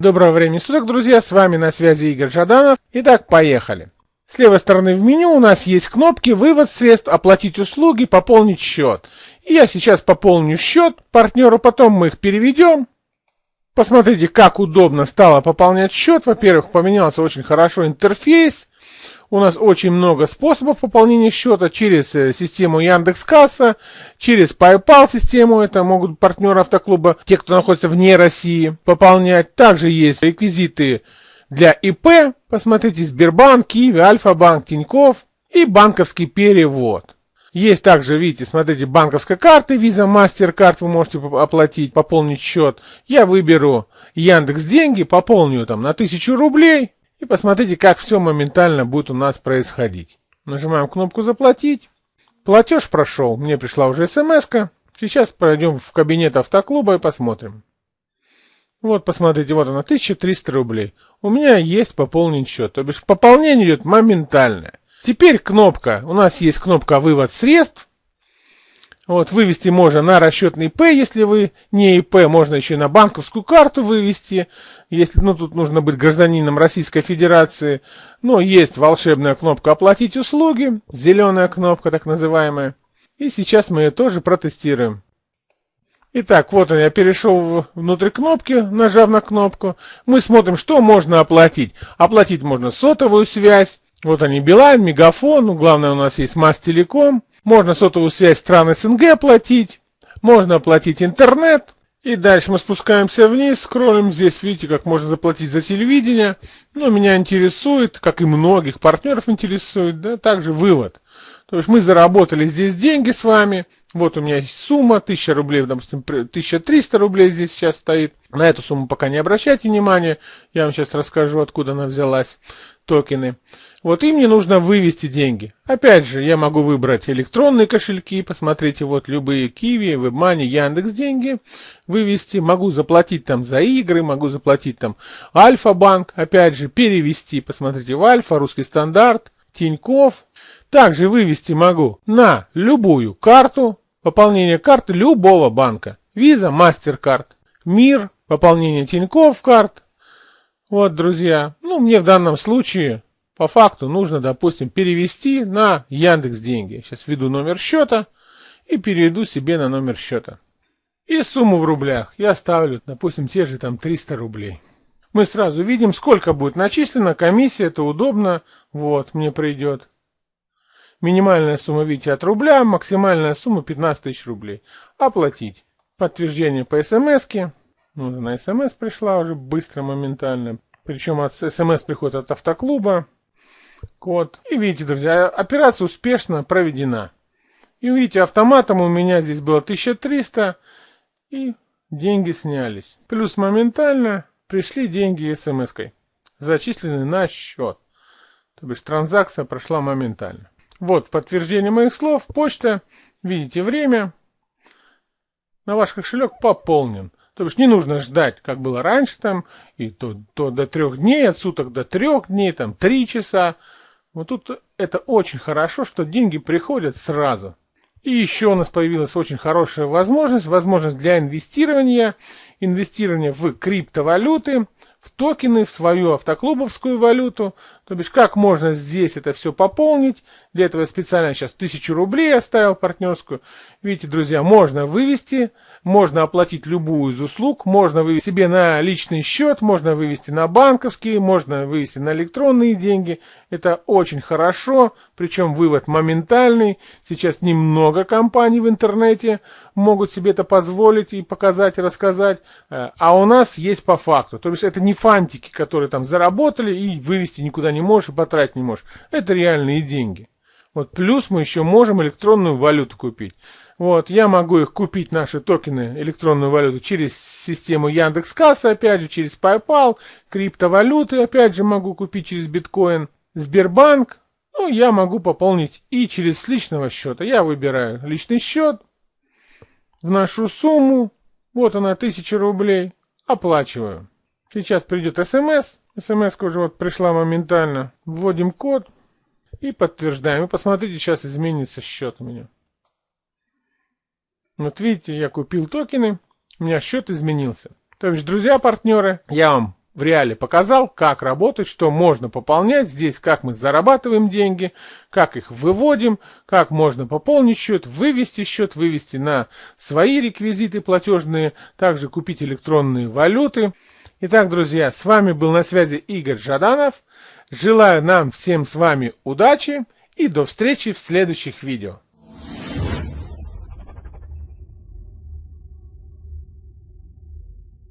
Доброго времени суток, друзья, с вами на связи Игорь Жаданов. Итак, поехали. С левой стороны в меню у нас есть кнопки «Вывод средств», «Оплатить услуги», «Пополнить счет». И я сейчас пополню счет партнеру, потом мы их переведем. Посмотрите, как удобно стало пополнять счет. Во-первых, поменялся очень хорошо интерфейс. У нас очень много способов пополнения счета через э, систему Яндекс.Касса, через PayPal систему, это могут партнеры автоклуба, те, кто находится вне России, пополнять. Также есть реквизиты для ИП, посмотрите, Сбербанк, Киви, Альфа-банк, Тиньков и банковский перевод. Есть также, видите, смотрите, банковская карта, Visa, MasterCard вы можете оплатить, пополнить счет. Я выберу Яндекс деньги, пополню там на 1000 рублей, и посмотрите, как все моментально будет у нас происходить. Нажимаем кнопку «Заплатить». Платеж прошел, мне пришла уже смс -ка. Сейчас пройдем в кабинет автоклуба и посмотрим. Вот, посмотрите, вот она, 1300 рублей. У меня есть пополнить счет. То бишь, пополнение идет моментально. Теперь кнопка, у нас есть кнопка «Вывод средств». Вот, вывести можно на расчетный ИП, если вы не ИП, можно еще и на банковскую карту вывести, если, ну, тут нужно быть гражданином Российской Федерации. Но есть волшебная кнопка «Оплатить услуги», зеленая кнопка так называемая. И сейчас мы ее тоже протестируем. Итак, вот он, я перешел внутрь кнопки, нажав на кнопку. Мы смотрим, что можно оплатить. Оплатить можно сотовую связь. Вот они, Билайн, Мегафон, ну, главное у нас есть Масс-Телеком. Можно сотовую связь стран СНГ оплатить, можно оплатить интернет. И дальше мы спускаемся вниз, скроллим здесь, видите, как можно заплатить за телевидение. Но меня интересует, как и многих партнеров интересует, да, также вывод. То есть мы заработали здесь деньги с вами. Вот у меня есть сумма, 1000 рублей, допустим, 1300 рублей здесь сейчас стоит. На эту сумму пока не обращайте внимания. Я вам сейчас расскажу, откуда она взялась, токены. Вот им мне нужно вывести деньги. Опять же, я могу выбрать электронные кошельки, посмотрите, вот любые Киви, WebMoney, Яндекс деньги вывести. Могу заплатить там за игры, могу заплатить там Альфа-банк, опять же, перевести, посмотрите, в Альфа, русский стандарт, Тиньков. Также вывести могу на любую карту, пополнение карты любого банка. Виза, MasterCard, Мир, пополнение Тиньков карт. Вот, друзья, ну, мне в данном случае по факту нужно, допустим, перевести на Яндекс деньги. Сейчас введу номер счета и переведу себе на номер счета. И сумму в рублях я ставлю, допустим, те же там 300 рублей. Мы сразу видим, сколько будет начислено, комиссия, это удобно. Вот, мне придет. Минимальная сумма, видите, от рубля, максимальная сумма 15 тысяч рублей. Оплатить. Подтверждение по смс -ке. Вот она смс пришла уже быстро, моментально. Причем от смс приходит от автоклуба код. И видите, друзья, операция успешно проведена. И видите, автоматом у меня здесь было 1300, и деньги снялись. Плюс моментально пришли деньги смс-кой, зачислены на счет. То бишь транзакция прошла моментально. Вот подтверждение моих слов. Почта, видите время. На ваш кошелек пополнен. То есть не нужно ждать, как было раньше, там, и то, то до трех дней, от суток до трех дней, там, три часа. Вот тут это очень хорошо, что деньги приходят сразу. И еще у нас появилась очень хорошая возможность, возможность для инвестирования, инвестирования в криптовалюты, в токены, в свою автоклубовскую валюту. То бишь, как можно здесь это все пополнить. Для этого я специально сейчас тысячу рублей оставил партнерскую. Видите, друзья, можно вывести можно оплатить любую из услуг, можно вывести себе на личный счет, можно вывести на банковские, можно вывести на электронные деньги. Это очень хорошо, причем вывод моментальный. Сейчас немного компаний в интернете могут себе это позволить и показать, и рассказать. Э, а у нас есть по факту. То есть это не фантики, которые там заработали и вывести никуда не можешь, и потратить не можешь. Это реальные деньги. Вот плюс мы еще можем электронную валюту купить. Вот, я могу их купить, наши токены, электронную валюту, через систему Яндекс.Касса, опять же, через PayPal, криптовалюты, опять же, могу купить через биткоин, Сбербанк, ну, я могу пополнить и через личного счета. Я выбираю личный счет, вношу сумму, вот она, 1000 рублей, оплачиваю. Сейчас придет смс, смс уже вот пришла моментально, вводим код и подтверждаем. И посмотрите, сейчас изменится счет у меня. Вот видите, я купил токены, у меня счет изменился. То есть, друзья-партнеры, я вам в реале показал, как работать, что можно пополнять здесь, как мы зарабатываем деньги, как их выводим, как можно пополнить счет, вывести счет, вывести на свои реквизиты платежные, также купить электронные валюты. Итак, друзья, с вами был на связи Игорь Жаданов. Желаю нам всем с вами удачи и до встречи в следующих видео.